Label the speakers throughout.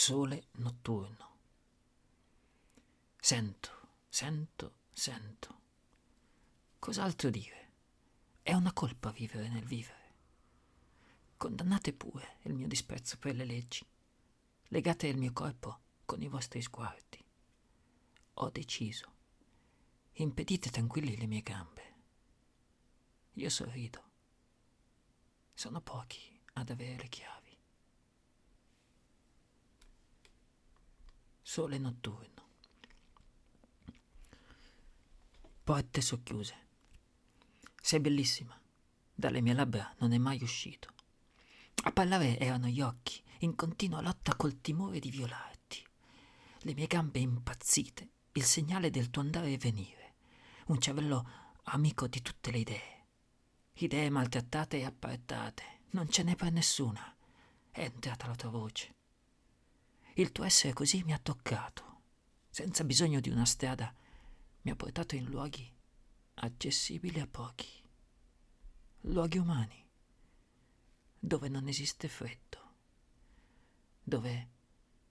Speaker 1: Sole notturno. Sento, sento, sento. Cos'altro dire? È una colpa vivere nel vivere. Condannate pure il mio disprezzo per le leggi. Legate il mio corpo con i vostri sguardi. Ho deciso. Impedite tranquilli le mie gambe. Io sorrido. Sono pochi ad avere le chiavi. Sole notturno. Porte socchiuse. Sei bellissima. Dalle mie labbra non è mai uscito. A parlare erano gli occhi, in continua lotta col timore di violarti. Le mie gambe impazzite, il segnale del tuo andare e venire. Un cervello amico di tutte le idee. Idee maltrattate e appartate non ce n'è per nessuna. È entrata la tua voce. Il tuo essere così mi ha toccato, senza bisogno di una strada, mi ha portato in luoghi accessibili a pochi, luoghi umani, dove non esiste freddo, dove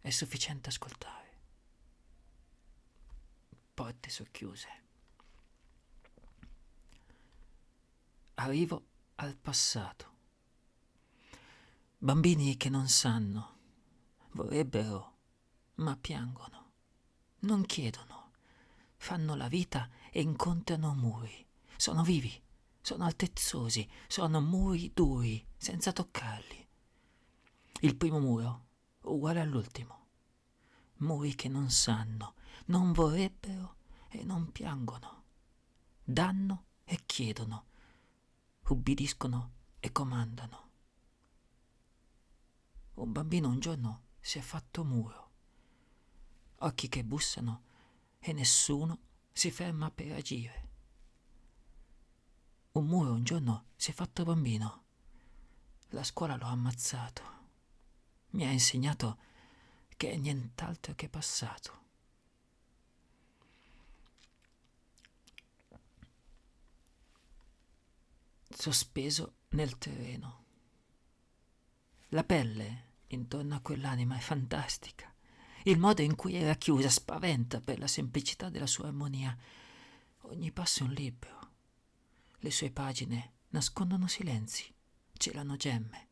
Speaker 1: è sufficiente ascoltare. Porte socchiuse. Arrivo al passato Bambini che non sanno, vorrebbero, ma piangono, non chiedono, fanno la vita e incontrano muri. Sono vivi, sono altezzosi, sono muri duri, senza toccarli. Il primo muro, uguale all'ultimo. Muri che non sanno, non vorrebbero e non piangono. Danno e chiedono, ubbidiscono e comandano. Un bambino un giorno si è fatto muro. Occhi che bussano e nessuno si ferma per agire. Un muro un giorno si è fatto bambino. La scuola lo ha ammazzato. Mi ha insegnato che è nient'altro che passato. Sospeso nel terreno. La pelle intorno a quell'anima è fantastica. Il modo in cui era chiusa spaventa per la semplicità della sua armonia. Ogni passo è un libro. Le sue pagine nascondono silenzi, celano gemme.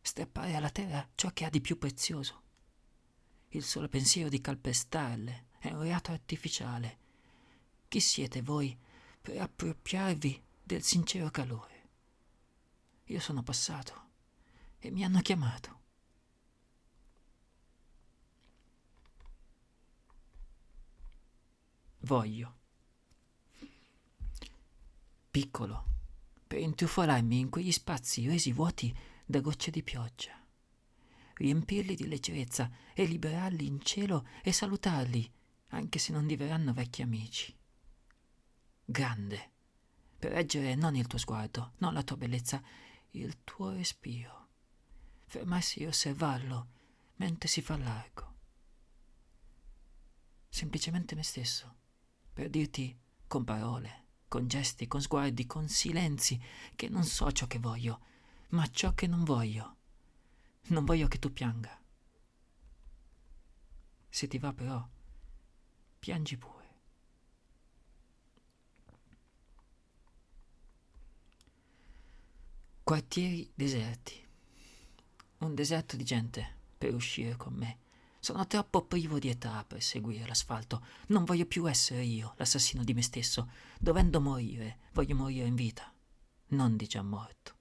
Speaker 1: Strappare alla terra ciò che ha di più prezioso. Il solo pensiero di calpestarle è un reato artificiale. Chi siete voi per appropriarvi del sincero calore? Io sono passato e mi hanno chiamato. Voglio. Piccolo, per intrufolarmi in quegli spazi resi vuoti da gocce di pioggia, riempirli di leggerezza e liberarli in cielo e salutarli, anche se non diverranno vecchi amici. Grande, per reggere non il tuo sguardo, non la tua bellezza, il tuo respiro fermarsi e osservarlo mentre si fa largo. Semplicemente me stesso, per dirti con parole, con gesti, con sguardi, con silenzi, che non so ciò che voglio, ma ciò che non voglio. Non voglio che tu pianga. Se ti va però, piangi pure. Quartieri deserti un deserto di gente per uscire con me. Sono troppo privo di età per seguire l'asfalto. Non voglio più essere io l'assassino di me stesso. Dovendo morire, voglio morire in vita, non di già morto.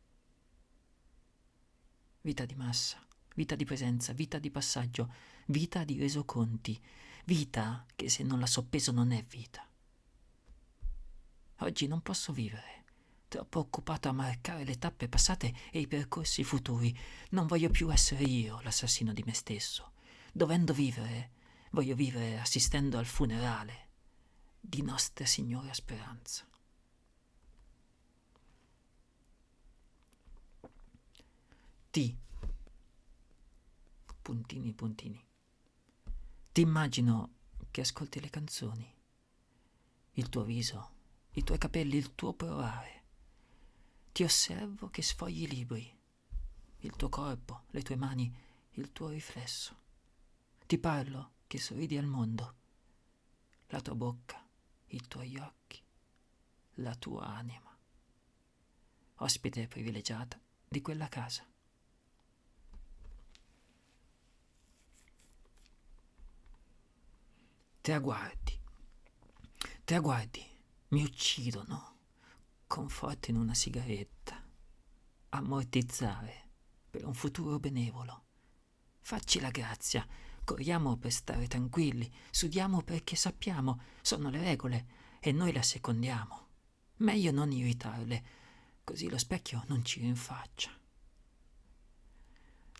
Speaker 1: Vita di massa, vita di presenza, vita di passaggio, vita di resoconti, vita che se non la soppeso non è vita. Oggi non posso vivere troppo occupato a marcare le tappe passate e i percorsi futuri. Non voglio più essere io l'assassino di me stesso. Dovendo vivere, voglio vivere assistendo al funerale di Nostra Signora Speranza. Ti. Puntini, puntini. Ti immagino che ascolti le canzoni, il tuo viso, i tuoi capelli, il tuo provare ti osservo che sfogli i libri, il tuo corpo, le tue mani, il tuo riflesso. Ti parlo che sorridi al mondo. La tua bocca, i tuoi occhi, la tua anima. Ospite privilegiata di quella casa. Te la guardi, te la guardi, mi uccidono. Conforto in una sigaretta. Ammortizzare per un futuro benevolo. Facci la grazia, corriamo per stare tranquilli, sudiamo perché sappiamo, sono le regole e noi le assecondiamo. Meglio non irritarle, così lo specchio non ci rinfaccia.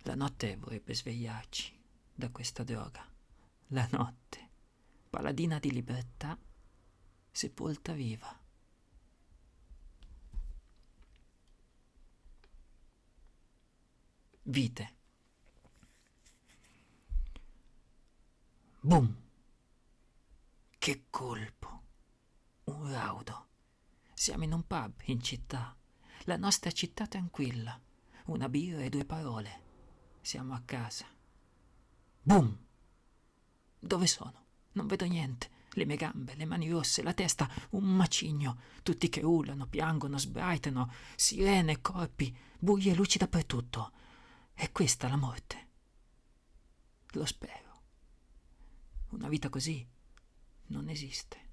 Speaker 1: La notte vorrebbe svegliarci da questa droga. La notte, paladina di libertà, sepolta viva. Vite. Boom! Che colpo! Un raudo. Siamo in un pub in città. La nostra città tranquilla. Una birra e due parole. Siamo a casa. Boom! Dove sono? Non vedo niente. Le mie gambe, le mani rosse, la testa, un macigno. Tutti che urlano, piangono, sbraitano. Sirene, corpi, buie luci dappertutto. È questa la morte. Lo spero. Una vita così non esiste.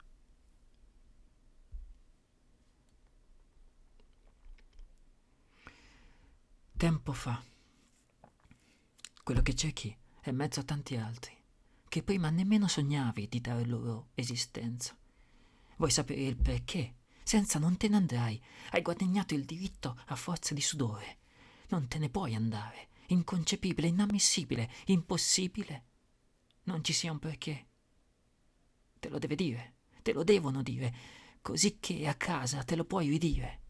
Speaker 1: Tempo fa, quello che cerchi è mezzo a tanti altri, che prima nemmeno sognavi di dare loro esistenza. Vuoi sapere il perché? Senza non te ne andrai. Hai guadagnato il diritto a forza di sudore. Non te ne puoi andare. Inconcepibile, inammissibile, impossibile non ci sia un perché. Te lo deve dire, te lo devono dire, così che a casa te lo puoi ridire.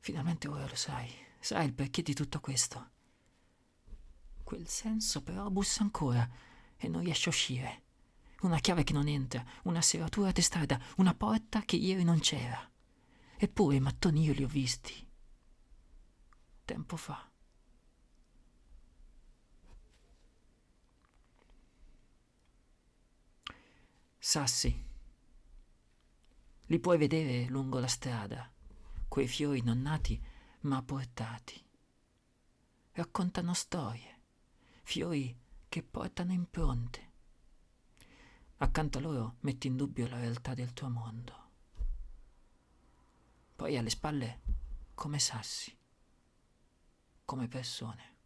Speaker 1: Finalmente ora lo sai, sai il perché di tutto questo. Quel senso però bussa ancora e non riesce a uscire. Una chiave che non entra, una serratura testarda, una porta che ieri non c'era. Eppure i mattoni io li ho visti. Tempo fa. Sassi. Li puoi vedere lungo la strada, quei fiori non nati ma portati. Raccontano storie, fiori che portano impronte. Accanto a loro metti in dubbio la realtà del tuo mondo. Poi alle spalle come sassi, come persone.